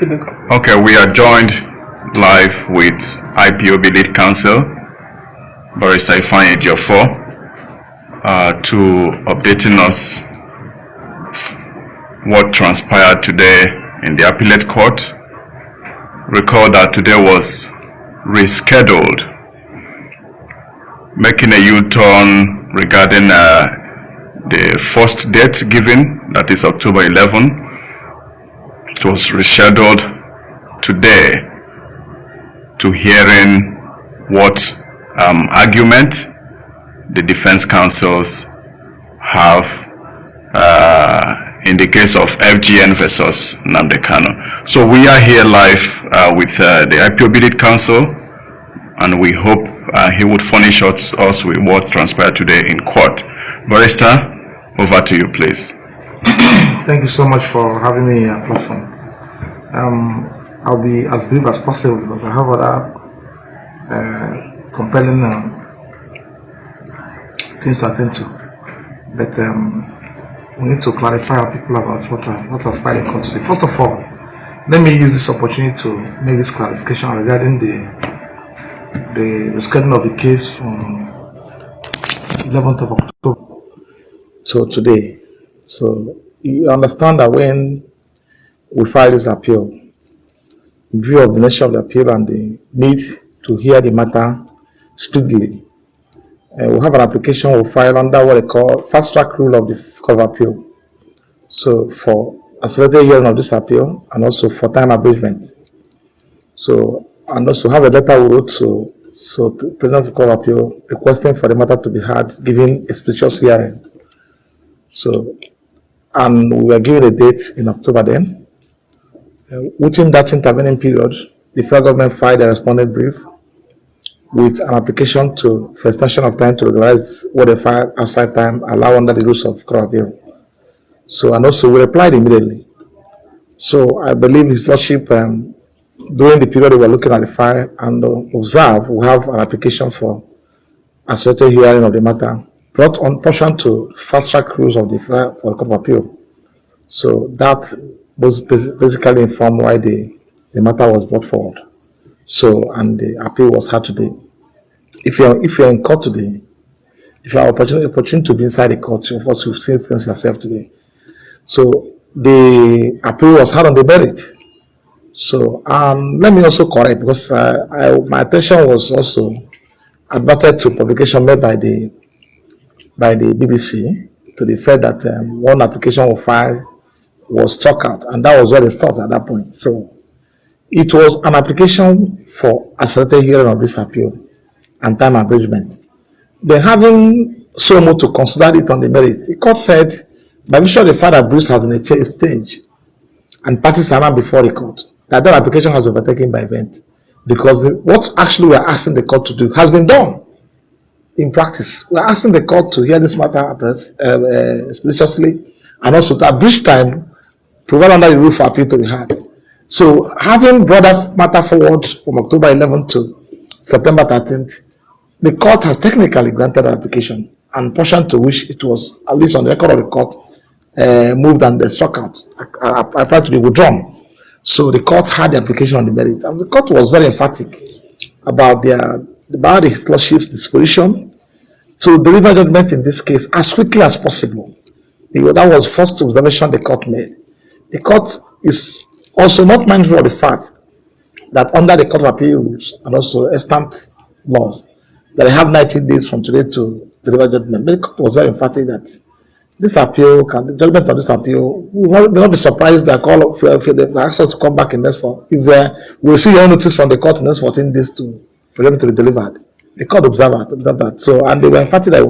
Okay, we are joined live with IPOB lead counsel, Barrister Ifeanyi Ejiofor, uh, to updating us what transpired today in the appellate court. Recall that today was rescheduled, making a U-turn regarding uh, the first date given, that is October 11. It was rescheduled today to hearing what um, argument the defense counsels have uh, in the case of FGN versus Nnamdi Kanu. So we are here live uh, with uh, the IPOB counsel and we hope uh, he would furnish us, us with what transpired today in court. Barrister, over to you please. Thank you so much for having me on your platform. Um, I'll be as brief as possible because I have other uh, compelling um, things to attend to. But um, we need to clarify our people about what what transpired in court today. First of all, let me use this opportunity to make this clarification regarding the the rescheduling of the case from 11th of October to today. So you understand that when we file this appeal, in view of the nature of the appeal and the need to hear the matter speedily, uh, we have an application we'll file under what they call fast track rule of the of Appeal. So for accelerated hearing of this appeal and also for time abridgment. So and also have a letter we wrote to so President of of Appeal requesting for the matter to be heard, giving a specious hearing. So and we were given a date in October then. Uh, within that intervening period, the federal government filed a respondent brief with an application to for extension of time to regularize what they filed outside time allow under the rules of court appeal. So and also we replied immediately. So I believe His Lordship um, during the period we were looking at the file and uh, observe we have an application for a certain hearing of the matter brought on portion to fast track rules of the file for court of appeal. So that was basically informed why the, the matter was brought forward. So, and the appeal was heard today. If you're if you're in court today, if you have opportunity, opportunity to be inside the court, of course you've seen things yourself today. So the appeal was heard on the merit. So um, let me also correct because uh, I, my attention was also adverted to publication made by the by the BBC to the fact that um, one application of filed was struck out, and that was where they stopped at that point. So it was an application for accelerated hearing of this appeal and time abridgment. Then having so much to consider it on the merits, the court said, by virtue of the fact that Bruce has been a stage and parties are now before the court, that that application has overtaken by event. Because the, what actually we are asking the court to do has been done in practice. We are asking the court to hear this matter uh, uh, expeditiously and also to abridge time, provide under the rule for appeal to be heard. So having brought that matter forward from October 11th to September 13th, the court has technically granted an application and portion to which it was, at least on the record of the court, uh, moved and uh, struck out, applied to be withdrawn. So the court had the application on the merit, and the court was very emphatic about their about his lordship's disposition to deliver judgment in this case as quickly as possible. That was first observation the court made. The court is also not mindful of the fact that under the Court of Appeals and also extant laws, that I have 90 days from today to deliver judgment. The court was very emphatic that this appeal, can, the judgment of this appeal, we will not be surprised that call they ask us to come back in next for if uh, we'll see your notice from the court in next 14 days to for them to be delivered. The court observed, observed that. So and they were emphatic that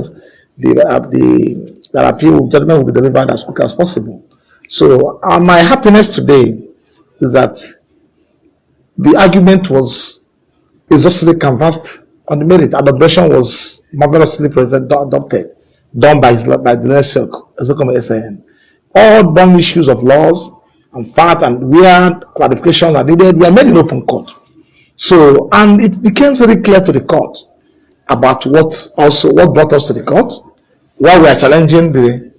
the uh, the that appeal judgment will be delivered as quick as possible. So uh, my happiness today is that the argument was exhaustively canvassed on the merit and the objection was marvelously present, adopted, done by, by the NESOC, SAN. All done issues of laws and fact and where clarifications are needed were made in open court. So, and it became very clear to the court about what also, what brought us to the court, why we are challenging the,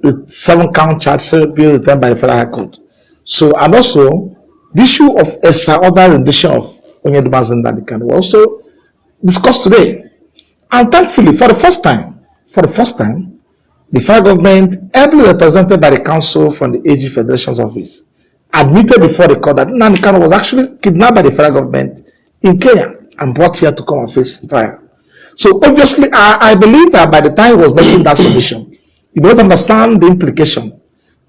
the seven count charge bill returned by the Federal High Court. So, and also The issue of extraordinary rendition of Onyeduma Nnamdi was also discussed today. And thankfully, for the first time, for the first time, the federal government, ably represented by the council from the AG Federation's office, admitted before the court that Nnamdi was actually kidnapped by the federal government in Kenya and brought here to come and face trial. So obviously, I, I believe that by the time he was making that submission, you don't understand the implication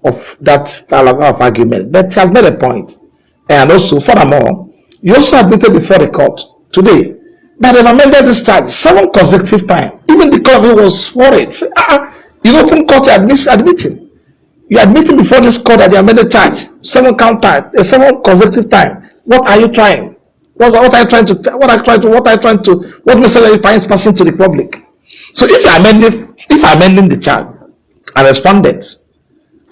of that dialogue of argument. But he has made a point. And also, furthermore, he also admitted before the court today that they've amended this charge seven consecutive times. Even the court was worried. Say, ah, you open court admit, admitting. You admitting before this court that they amended charge seven count time, uh, seven consecutive time. What are you trying? What, what are you trying to? What are you trying to? What are you trying to? What message are you passing to the public? So if you amending, if amending the charge and respondents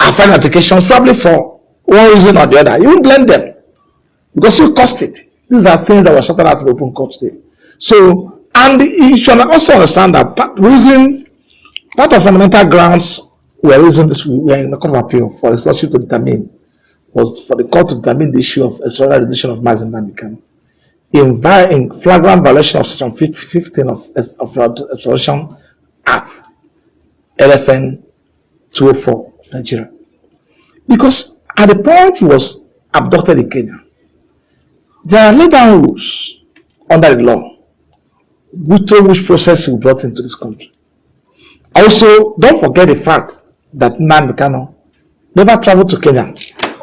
are filing applications probably for one reason or the other, you will blame them because you cost it. These are things that were sorted out in the open court today. So, and you should also understand that part, reason, part of fundamental grounds we're raising this, we are in the court of appeal for the lordship to determine, was for the court to determine the issue of a edition of Nnamdi Kanu in, in flagrant violation of section 15 of, of the Act, LFN 204 of Nigeria. Because at the point he was abducted in Kenya, there are laid down rules under the law which, which process he brought into this country. Also, don't forget the fact that Nnamdi never traveled to Kenya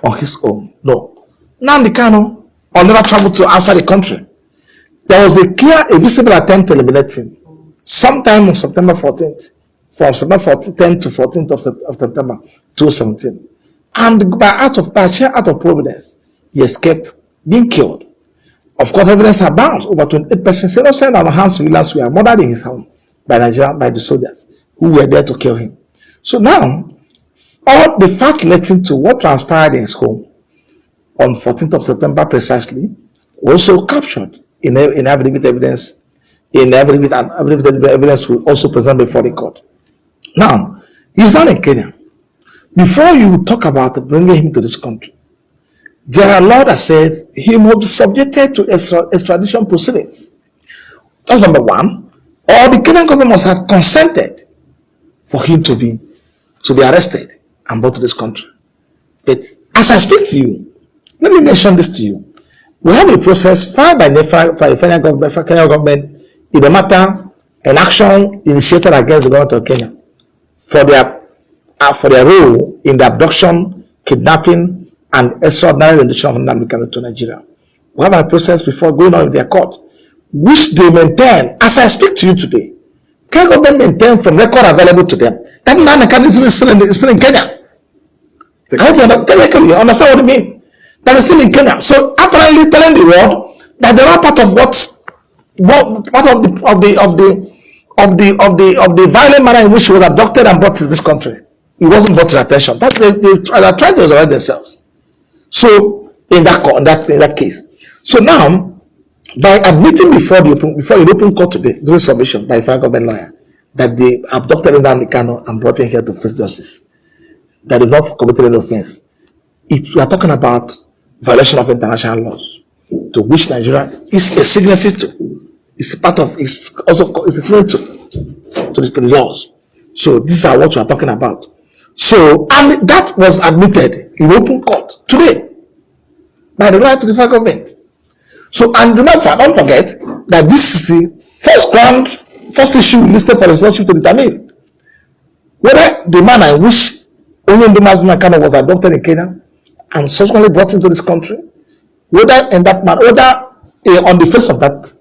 on his own. No. Nnamdi or never traveled to outside the country. There was a clear, a visible attempt to eliminate him sometime on September 14th, from September 10th to 14th of, of September 2017. And by out of by sheer out of providence, he escaped being killed. Of course, evidence abounds. Over 28 persons innocent and harmed civilians were murdered in his home by Nigeria, by the soldiers who were there to kill him. So now, all the fact relating to what transpired in his home on 14th of September precisely also captured in, in affidavit evidence, in affidavit and affidavit evidence will also present before the court. Now, he's not in Kenya. Before you talk about bringing him to this country, there are laws that says he must be subjected to extradition proceedings. That's number one. Or the Kenyan government must have consented for him to be to be arrested and brought to this country. But as I speak to you, let me mention this to you. We have a process filed by the Kenyan government, Kenya government in the matter an action initiated against the government of Kenya for their uh, for their role in the abduction, kidnapping, and extraordinary rendition of Nnamdi to Nigeria. We have a process before going on with their court, which they maintain, as I speak to you today. Kenya government maintain from record available to them that Nnamdi is still in, still in Kenya. I hope you understand, you understand what I mean that is still in Kenya. So apparently telling the world that they are part of what, what part of the of the of the of the of the of the violent manner in which he was abducted and brought to this country. It wasn't brought to attention. That they, they, they trying to resurrect themselves. So in that that in that case. So now by admitting before the open before the open court today during submission by a federal government lawyer that they abducted Nnamdi Kanu and brought him here to face justice, that they not committed any offense. It, we are talking about violation of international laws to which Nigeria is a signatory to. It's part of, it's also it's a signatory to, to, the, to the laws. So these are what we are talking about. So, and that was admitted in open court today by the right to the federal government. So, and do not, don't forget that this is the first ground, first issue listed for lordship to determine whether the manner in which Onyenduma Nakano was adopted in Kenya and subsequently brought into this country, whether in that man, whether uh, on the face of that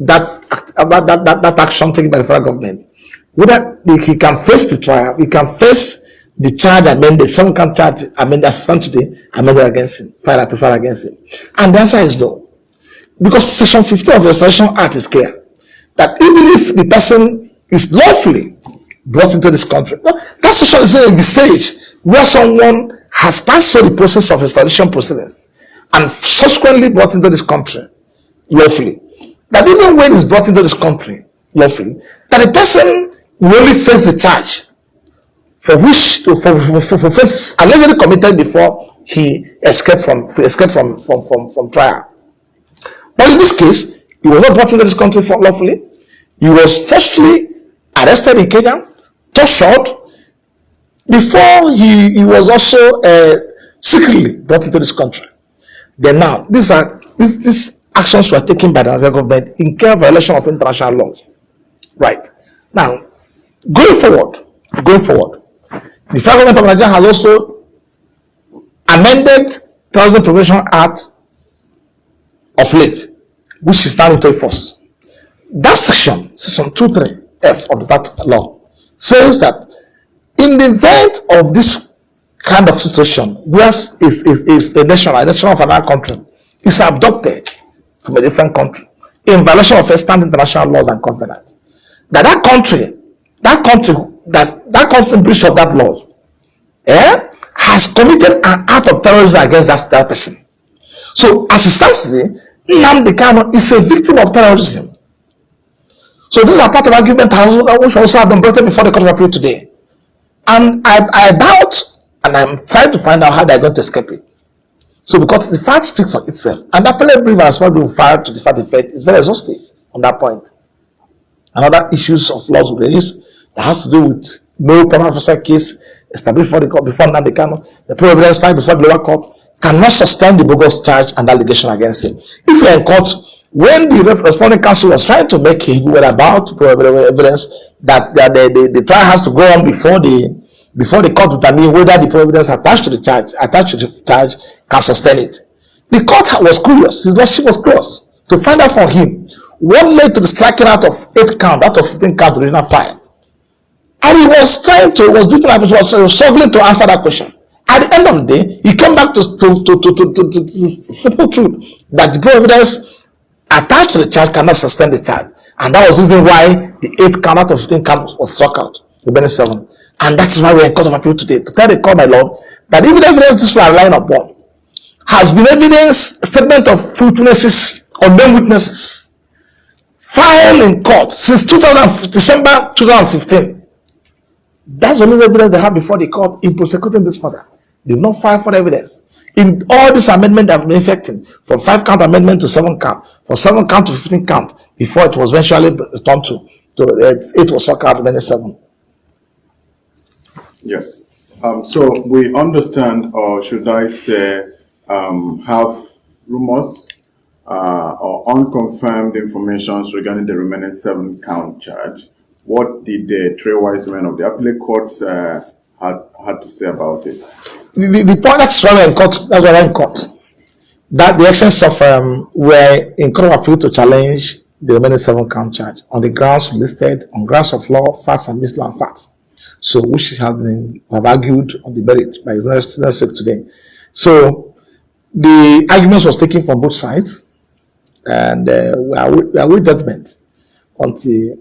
that, about that, that, that action taken by the federal government, whether he can face the trial, he can face the charge amended, some can charge amended as today, amended against him, file a prefer against him. And the answer is no. Because section 15 of the Extradition Act is clear that even if the person is lawfully brought into this country, that section is the stage where someone has passed through the process of extradition proceedings and subsequently brought into this country lawfully, that even when he's brought into this country lawfully, that the person will only face the charge for which for, for, for, for allegedly committed before he escaped from escaped from from from, from trial. But in this case, he was not brought into this country for lawfully. He was firstly arrested in Kenya, tortured, before he, he was also uh, secretly brought into this country. Then now, these are these, these actions were taken by the Nigerian government in clear violation of international laws. Right. Now, going forward, going forward, the federal government of Nigeria has also amended Terrorism Prevention Act of late, which is now into force. That section, section 23F of that law, says that in the event of this kind of situation, where if, if, if a national, a nation of another country, is abducted from a different country in violation of extant international laws and covenants, that that country, that country, that that country breach of that law, eh, has committed an act of terrorism against that, that person. So as it stands today, Nnamdi Kanu is a victim of terrorism. So these are part of argument which also have been brought before the Court of Appeal today. And I, I doubt, and I'm trying to find out how they're going to escape it. So because the fact speaks for itself, and the appellate brief has not been filed to the fact effect is very exhaustive on that point. And other issues of laws raised that has to do with no prima facie case established before the court before Nnamdi Kanu, the pro evidence filed before the lower court cannot sustain the bogus charge and allegation against him. If you're in court, when the responding counsel was trying to make him were about provide evidence that, the, the, the, trial has to go on before the before the court determine whether the evidence attached to the charge attached to the charge can sustain it. The court was curious, his lordship was curious to find out from him what led to the striking out of eight count out of 15 count original file. And he was trying to, was up, was, was struggling to answer that question. At the end of the day, he came back to, to, to, to, to, to, to the simple truth that the evidence attached to the charge cannot sustain the charge. And that was the reason why the eighth count out of 15 count was struck out, remaining seven. And that is why we are in court of appeal today, to tell the court, my Lord, that even evidence this we are relying upon has been evidence, statement of witnesses, unknown witnesses, filed in court since 2000, December 2015. That's the only evidence they have before the court in prosecuting this matter. They did not file for evidence. In all this amendment that have been effecting, from five count amendment to seven count, from seven count to 15 count, before it was eventually returned to, to uh, it was struck out many seven. Yes. Um, so we understand, or should I say, um, have rumors uh, or unconfirmed information regarding the remaining seven count charge. What did the three wise men of the appellate court uh, had, had to say about it? The, the, point that's why in court, that's why in court, that the essence of um, were in court of appeal to challenge the remaining seven count charge on the grounds listed on grounds of law, facts, and misleading facts. So, which have been have argued on the merit by his next today. So, the arguments was taken from both sides, and uh, we are we are with judgment until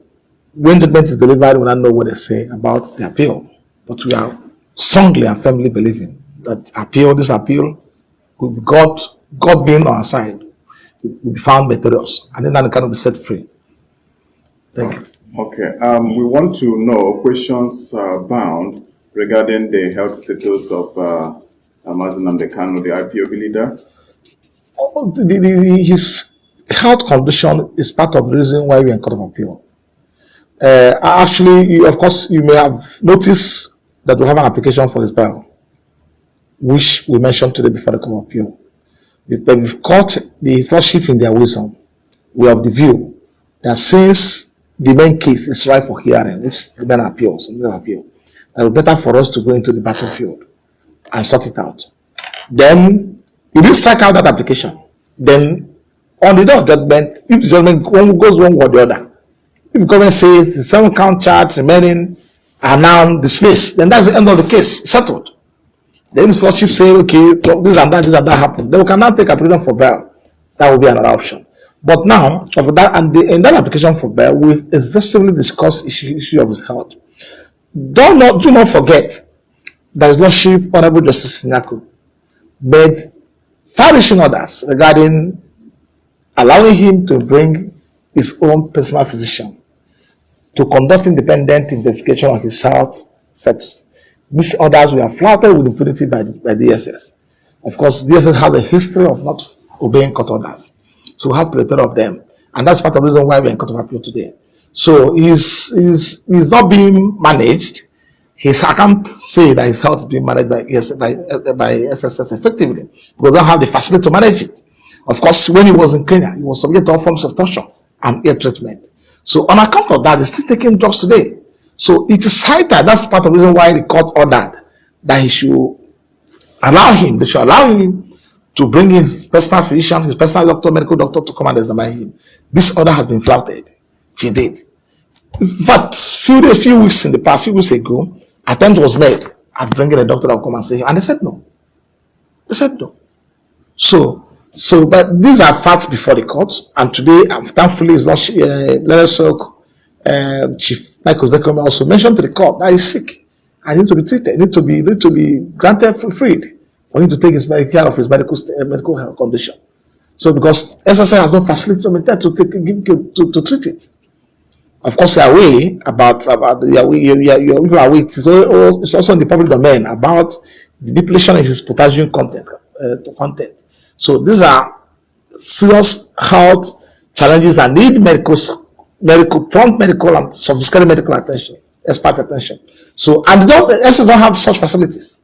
when judgment is delivered, we don't know what they say about the appeal. But we are strongly and firmly believing that appeal, this appeal, with God, God being on our side, will be found victorious, and then that can be set free. Thank you. Okay, um, we want to know questions uh, bound regarding the health status of uh, Nnamdi Kanu, the IPOB leader. Oh, the, the, the, his health condition is part of the reason why we are in court of appeal. Uh, actually, you, of course, you may have noticed that we have an application for his bail, which we mentioned today before the court of appeal. But we've caught the lordship in their wisdom. We have the view that since the main case is right for hearing, which the main appeals, the appeal, that it's better for us to go into the battlefield and sort it out. Then, if you strike out that application, then on the day of judgment, if the judgment goes one way or the other, if the government says the seven count charge remaining are now dismissed, then that's the end of the case, settled. Then the lordship say, okay, this and that, this and that happened. Then we can now take application for bail. That will be another option. But now, of that, and the, in that application for bail, we've exhaustively discussed issue, issue of his health. Do not, do not forget that his lordship, Honorable Justice Nyako, made far-reaching orders regarding allowing him to bring his own personal physician to conduct independent investigation of his health status. These orders were flouted with impunity by, by DSS. Of course, DSS has a history of not obeying court orders. So we have plenty of them. And that's part of the reason why we're in court of appeal today. So he's, he's, he's not being managed. His, I can't say that his health is being managed by, by, by SSS effectively because they don't have the facility to manage it. Of course, when he was in Kenya, he was subject to all forms of torture and ill treatment. So on account of that, he's still taking drugs today. So it is high time. That's part of the reason why the court ordered that he should allow him, they should allow him to bring his personal physician, his personal doctor, medical doctor to come and examine him. This order has been flouted. She did. But few days, few weeks in the past, few weeks ago, attempt was made at bringing a doctor that will come and see him, and they said no. They said no. So, so, but these are facts before the court, and today, thankfully, it's not uh, learned silk, uh, Chief Michael Ozekhome also mentioned to the court that he's sick and need to be treated, need to be need to be granted freed for him to take his care of his medical uh, medical condition. So because SSI has no facility to take give, to, to treat it. Of course, you are aware about about you are you are, you are, you aware. It's, it's also in the public domain about the depletion of his potassium content uh, content. So these are serious health challenges that need medical medical prompt medical and sophisticated medical attention, expert attention. So and don't SS don't have such facilities.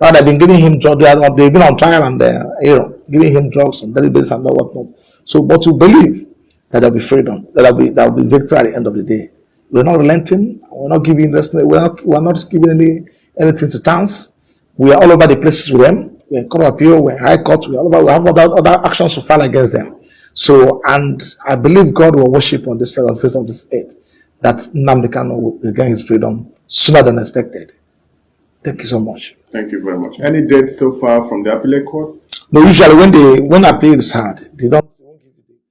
Now they've been giving him drugs. They've been on trial and uh, you know giving him drugs on daily basis and whatnot. So, but to believe that there'll be freedom, that there'll be there'll be victory at the end of the day. We're not relenting. We're not giving we're not we're not giving any anything to towns. We are all over the places with them. We're in court of appeal. We're in high court. We're all over. We have other, other actions to file against them. So, and I believe God will worship on this on face of this earth that Nnamdi Kanu will regain his freedom sooner than expected. Thank you so much. Thank you very much. Any dates so far from the appellate court? No, usually when they when appeal is hard, they don't they won't give you date.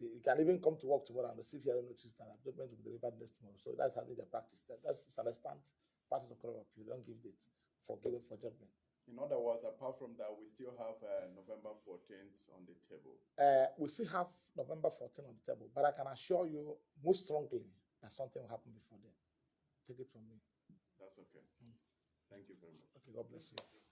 You can even come to work tomorrow and receive hearing notice and document will be delivered next tomorrow. So that's how they practice. That, that's understand part of the court of appeal. Don't give date for giving for judgment. In other words, apart from that, we still have uh, November 14th on the table. Uh, we still have November 14th on the table, but I can assure you most strongly that something will happen before then. Take it from me. That's okay. Mm. Thank you very much. Okay, God bless you.